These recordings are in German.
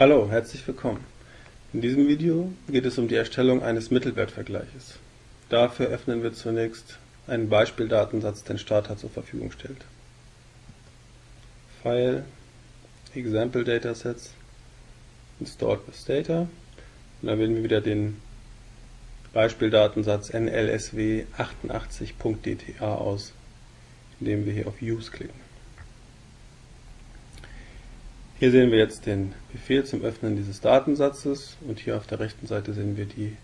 Hallo, herzlich willkommen. In diesem Video geht es um die Erstellung eines Mittelwertvergleiches. Dafür öffnen wir zunächst einen Beispieldatensatz, den Starter zur Verfügung stellt. File, Example Datasets, Installed with Data. Und dann wählen wir wieder den Beispieldatensatz nlsw 88.dta aus, indem wir hier auf Use klicken. Hier sehen wir jetzt den Befehl zum Öffnen dieses Datensatzes und hier auf der rechten Seite sehen wir die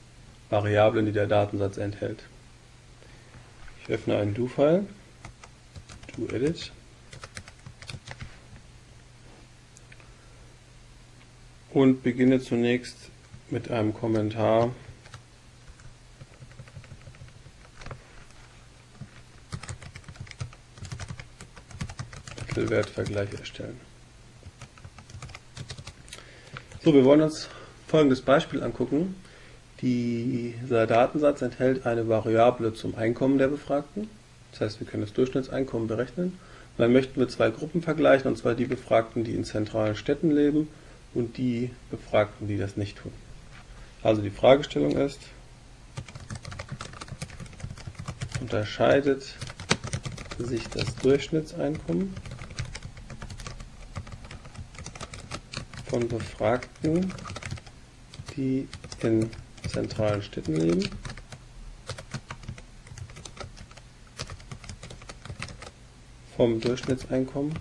Variablen, die der Datensatz enthält. Ich öffne einen Do-File, Do-Edit und beginne zunächst mit einem Kommentar Mittelwertvergleich erstellen. So, wir wollen uns folgendes Beispiel angucken. Dieser Datensatz enthält eine Variable zum Einkommen der Befragten. Das heißt, wir können das Durchschnittseinkommen berechnen. Und dann möchten wir zwei Gruppen vergleichen, und zwar die Befragten, die in zentralen Städten leben und die Befragten, die das nicht tun. Also die Fragestellung ist, unterscheidet sich das Durchschnittseinkommen von Befragten, die in zentralen Städten leben. vom Durchschnittseinkommen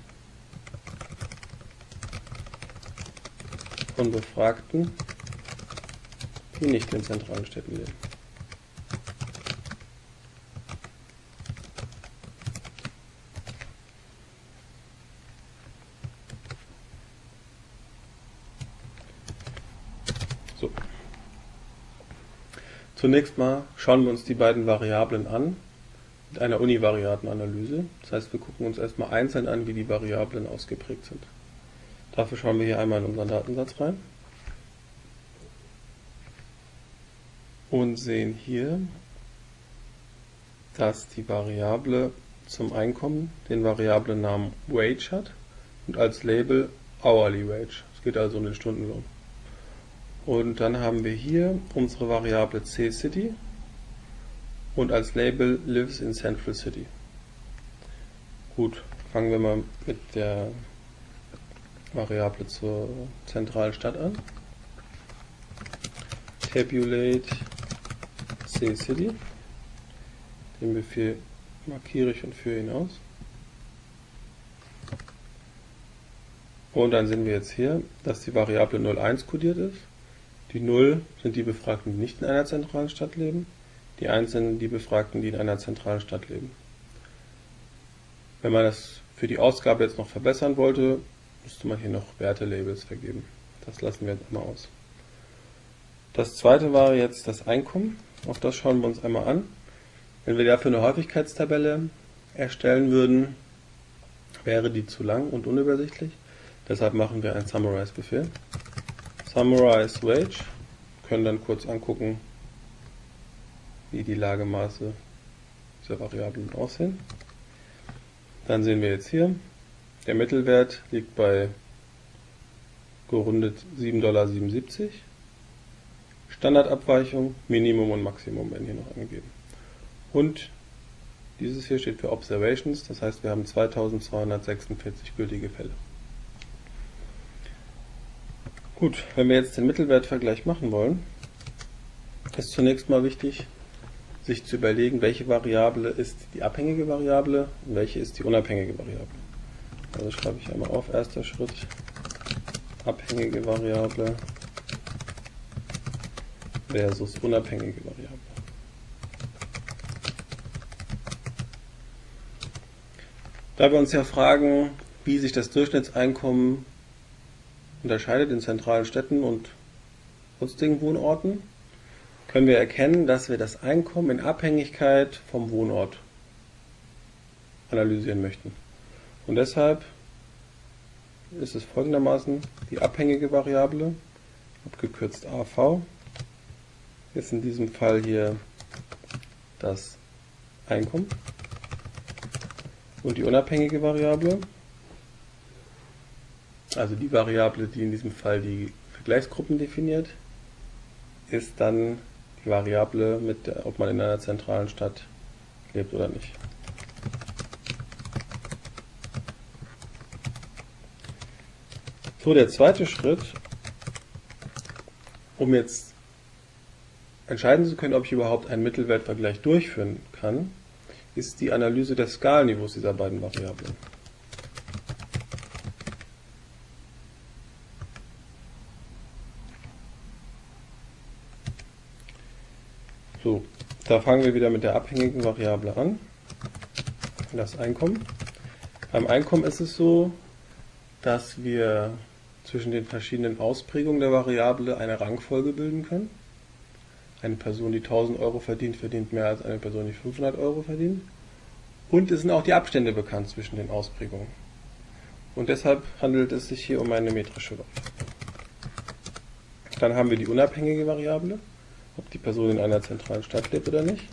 von Befragten, die nicht in zentralen Städten leben. So. Zunächst mal schauen wir uns die beiden Variablen an mit einer Univariatenanalyse. Das heißt, wir gucken uns erstmal einzeln an, wie die Variablen ausgeprägt sind. Dafür schauen wir hier einmal in unseren Datensatz rein und sehen hier, dass die Variable zum Einkommen den Variablennamen Wage hat und als Label Hourly Wage. Es geht also um den Stundenlohn. Und dann haben wir hier unsere Variable C-City und als Label lives in Central City. Gut, fangen wir mal mit der Variable zur zentralen Stadt an. Tabulate C-City. Den Befehl markiere ich und führe ihn aus. Und dann sehen wir jetzt hier, dass die Variable 01 kodiert ist. Die 0 sind die Befragten, die nicht in einer zentralen Stadt leben. Die 1 sind die Befragten, die in einer zentralen Stadt leben. Wenn man das für die Ausgabe jetzt noch verbessern wollte, müsste man hier noch Wertelabels vergeben. Das lassen wir jetzt mal aus. Das zweite war jetzt das Einkommen. Auch das schauen wir uns einmal an. Wenn wir dafür eine Häufigkeitstabelle erstellen würden, wäre die zu lang und unübersichtlich. Deshalb machen wir einen Summarize-Befehl. Summarize Wage. Können dann kurz angucken, wie die Lagemaße dieser Variablen aussehen. Dann sehen wir jetzt hier, der Mittelwert liegt bei gerundet 7,77 Dollar. Standardabweichung, Minimum und Maximum werden hier noch angegeben. Und dieses hier steht für Observations, das heißt wir haben 2246 gültige Fälle. Gut, wenn wir jetzt den Mittelwertvergleich machen wollen, ist zunächst mal wichtig, sich zu überlegen, welche Variable ist die abhängige Variable und welche ist die unabhängige Variable. Also schreibe ich einmal auf, erster Schritt, abhängige Variable versus unabhängige Variable. Da wir uns ja fragen, wie sich das Durchschnittseinkommen unterscheidet in zentralen Städten und sonstigen Wohnorten, können wir erkennen, dass wir das Einkommen in Abhängigkeit vom Wohnort analysieren möchten. Und deshalb ist es folgendermaßen die abhängige Variable, abgekürzt AV, ist in diesem Fall hier das Einkommen und die unabhängige Variable also die Variable, die in diesem Fall die Vergleichsgruppen definiert, ist dann die Variable, mit der, ob man in einer zentralen Stadt lebt oder nicht. So, der zweite Schritt, um jetzt entscheiden zu können, ob ich überhaupt einen Mittelwertvergleich durchführen kann, ist die Analyse des Skalenniveaus dieser beiden Variablen. So, da fangen wir wieder mit der abhängigen Variable an, das Einkommen. Beim Einkommen ist es so, dass wir zwischen den verschiedenen Ausprägungen der Variable eine Rangfolge bilden können. Eine Person, die 1000 Euro verdient, verdient mehr als eine Person, die 500 Euro verdient. Und es sind auch die Abstände bekannt zwischen den Ausprägungen. Und deshalb handelt es sich hier um eine metrische Variable. Dann haben wir die unabhängige Variable ob die Person in einer zentralen Stadt lebt oder nicht.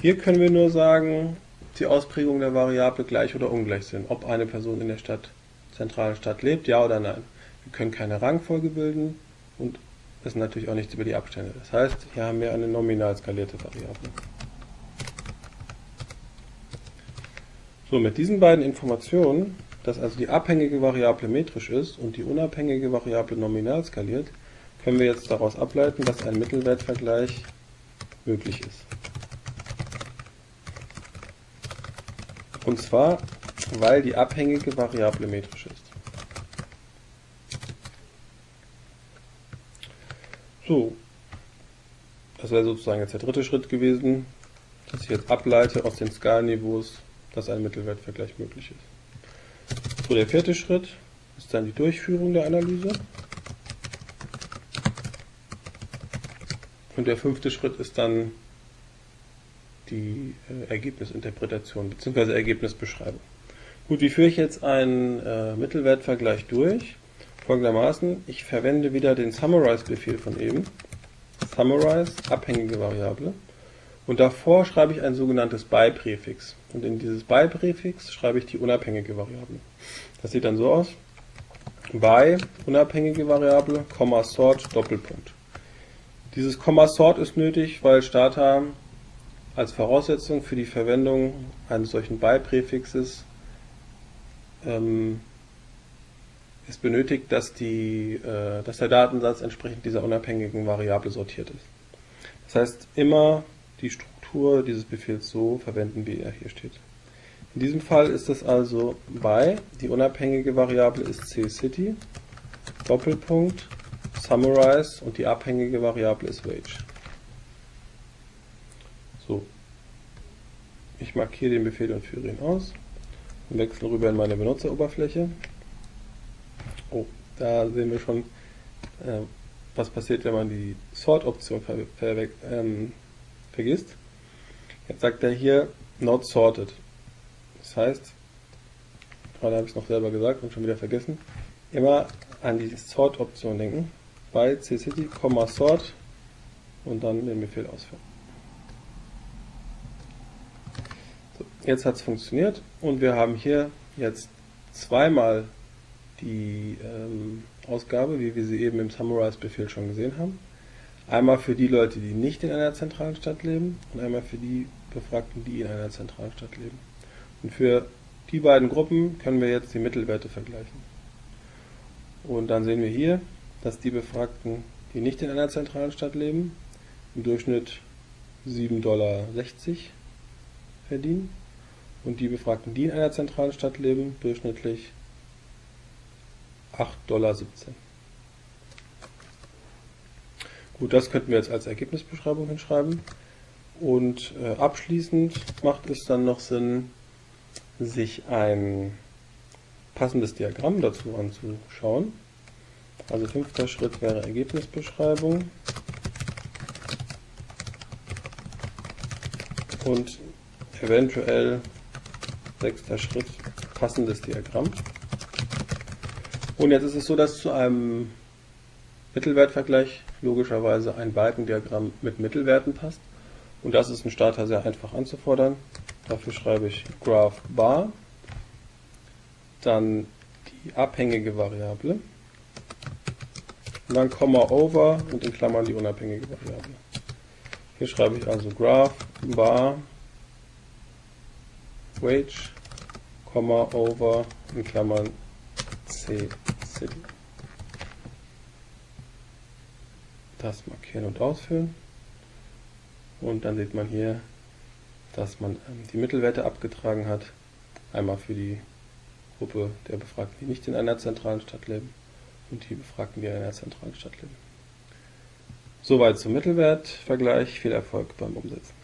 Hier können wir nur sagen, die Ausprägung der Variable gleich oder ungleich sind. Ob eine Person in der Stadt, zentralen Stadt lebt, ja oder nein. Wir können keine Rangfolge bilden und wissen natürlich auch nichts über die Abstände. Das heißt, hier haben wir eine nominal skalierte Variable. So, mit diesen beiden Informationen dass also die abhängige Variable metrisch ist und die unabhängige Variable nominal skaliert, können wir jetzt daraus ableiten, dass ein Mittelwertvergleich möglich ist. Und zwar, weil die abhängige Variable metrisch ist. So, das wäre sozusagen jetzt der dritte Schritt gewesen, dass ich jetzt ableite aus den Skalenniveaus, dass ein Mittelwertvergleich möglich ist. So, der vierte Schritt ist dann die Durchführung der Analyse. Und der fünfte Schritt ist dann die äh, Ergebnisinterpretation bzw. Ergebnisbeschreibung. Gut, wie führe ich jetzt einen äh, Mittelwertvergleich durch? Folgendermaßen, ich verwende wieder den Summarize-Befehl von eben. Summarize, abhängige Variable. Und davor schreibe ich ein sogenanntes by-Präfix. Und in dieses by-Präfix schreibe ich die unabhängige Variable. Das sieht dann so aus. by, unabhängige Variable, Komma sort, Doppelpunkt. Dieses Komma sort ist nötig, weil Starter als Voraussetzung für die Verwendung eines solchen by-Präfixes ähm, es benötigt, dass, die, äh, dass der Datensatz entsprechend dieser unabhängigen Variable sortiert ist. Das heißt, immer die Struktur dieses Befehls so verwenden, wie er hier steht. In diesem Fall ist es also by, die unabhängige Variable ist cCity, Doppelpunkt, summarize und die abhängige Variable ist wage. So, ich markiere den Befehl und führe ihn aus und wechsle rüber in meine Benutzeroberfläche. Oh, da sehen wir schon, äh, was passiert, wenn man die Sort-Option ver ver ähm, vergisst. Jetzt sagt er hier not sorted. Das heißt, gerade habe ich es noch selber gesagt und schon wieder vergessen, immer an die Sort-Option denken. Bei ccity, sort und dann den Befehl ausführen. So, jetzt hat es funktioniert und wir haben hier jetzt zweimal die ähm, Ausgabe, wie wir sie eben im Summarize-Befehl schon gesehen haben. Einmal für die Leute, die nicht in einer zentralen Stadt leben und einmal für die Befragten, die in einer zentralen Stadt leben. Und für die beiden Gruppen können wir jetzt die Mittelwerte vergleichen. Und dann sehen wir hier, dass die Befragten, die nicht in einer zentralen Stadt leben, im Durchschnitt 7,60 Dollar verdienen und die Befragten, die in einer zentralen Stadt leben, durchschnittlich 8,17 Dollar. Gut, das könnten wir jetzt als Ergebnisbeschreibung hinschreiben. Und äh, abschließend macht es dann noch Sinn, sich ein passendes Diagramm dazu anzuschauen. Also fünfter Schritt wäre Ergebnisbeschreibung. Und eventuell sechster Schritt passendes Diagramm. Und jetzt ist es so, dass zu einem Mittelwertvergleich logischerweise ein Balkendiagramm mit Mittelwerten passt. Und das ist ein Starter sehr einfach anzufordern. Dafür schreibe ich Graph Bar, dann die abhängige Variable und dann Komma over und in Klammern die unabhängige Variable. Hier schreibe ich also Graph bar wage, Komma over in Klammern c city. Das markieren und ausfüllen. Und dann sieht man hier, dass man ähm, die Mittelwerte abgetragen hat. Einmal für die Gruppe der Befragten, die nicht in einer zentralen Stadt leben und die Befragten, die in einer zentralen Stadt leben. Soweit zum Mittelwertvergleich. Viel Erfolg beim Umsetzen.